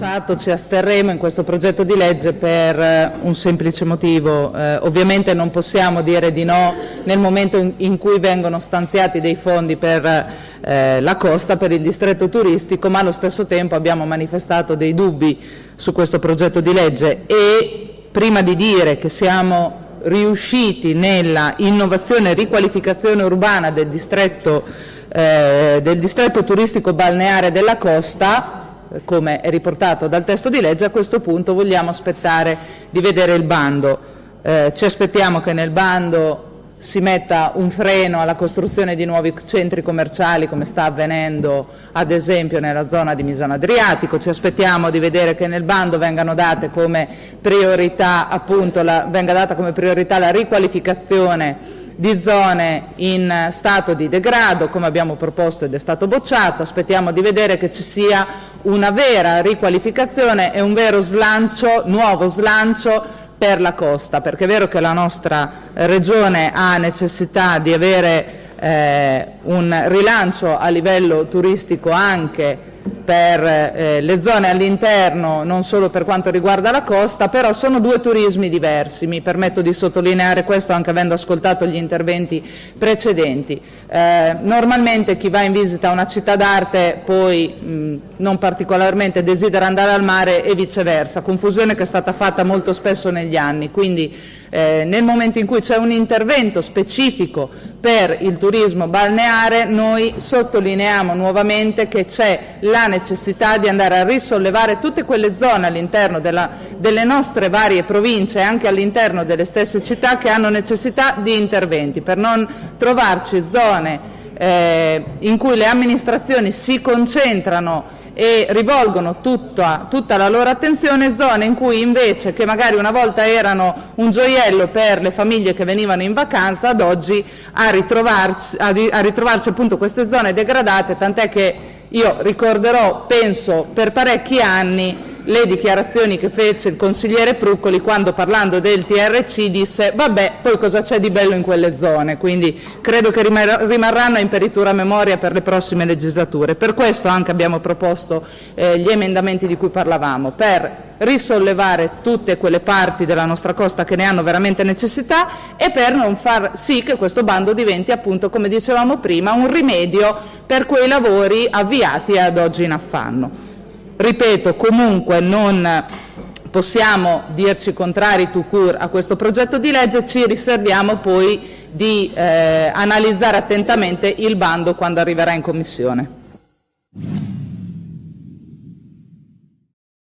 annunciato ci asterremo in questo progetto di legge per eh, un semplice motivo. Eh, ovviamente non possiamo dire di no nel momento in, in cui vengono stanziati dei fondi per eh, la costa, per il distretto turistico, ma allo stesso tempo abbiamo manifestato dei dubbi su questo progetto di legge e prima di dire che siamo riusciti nella innovazione e riqualificazione urbana del distretto, eh, del distretto turistico balneare della costa, come è riportato dal testo di legge, a questo punto vogliamo aspettare di vedere il bando. Eh, ci aspettiamo che nel bando si metta un freno alla costruzione di nuovi centri commerciali come sta avvenendo ad esempio nella zona di Misano Adriatico, ci aspettiamo di vedere che nel bando vengano date come priorità, appunto, la, venga data come priorità la riqualificazione di zone in stato di degrado, come abbiamo proposto ed è stato bocciato. Aspettiamo di vedere che ci sia una vera riqualificazione e un vero slancio, nuovo slancio per la costa, perché è vero che la nostra Regione ha necessità di avere eh, un rilancio a livello turistico anche per eh, le zone all'interno, non solo per quanto riguarda la costa, però sono due turismi diversi, mi permetto di sottolineare questo anche avendo ascoltato gli interventi precedenti. Eh, normalmente chi va in visita a una città d'arte poi mh, non particolarmente desidera andare al mare e viceversa, confusione che è stata fatta molto spesso negli anni, quindi eh, nel momento in cui c'è un intervento specifico per il turismo balneare noi sottolineiamo nuovamente che c'è la necessità di andare a risollevare tutte quelle zone all'interno delle nostre varie province e anche all'interno delle stesse città che hanno necessità di interventi. Per non trovarci zone eh, in cui le amministrazioni si concentrano e rivolgono tutta, tutta la loro attenzione zone in cui invece che magari una volta erano un gioiello per le famiglie che venivano in vacanza ad oggi a ritrovarci, a ritrovarci appunto queste zone degradate tant'è che io ricorderò penso per parecchi anni le dichiarazioni che fece il consigliere Pruccoli quando parlando del TRC disse vabbè poi cosa c'è di bello in quelle zone, quindi credo che rimarranno in peritura memoria per le prossime legislature. Per questo anche abbiamo proposto eh, gli emendamenti di cui parlavamo, per risollevare tutte quelle parti della nostra costa che ne hanno veramente necessità e per non far sì che questo bando diventi appunto, come dicevamo prima, un rimedio per quei lavori avviati ad oggi in affanno. Ripeto, comunque non possiamo dirci contrari tout court a questo progetto di legge, ci riserviamo poi di eh, analizzare attentamente il bando quando arriverà in Commissione.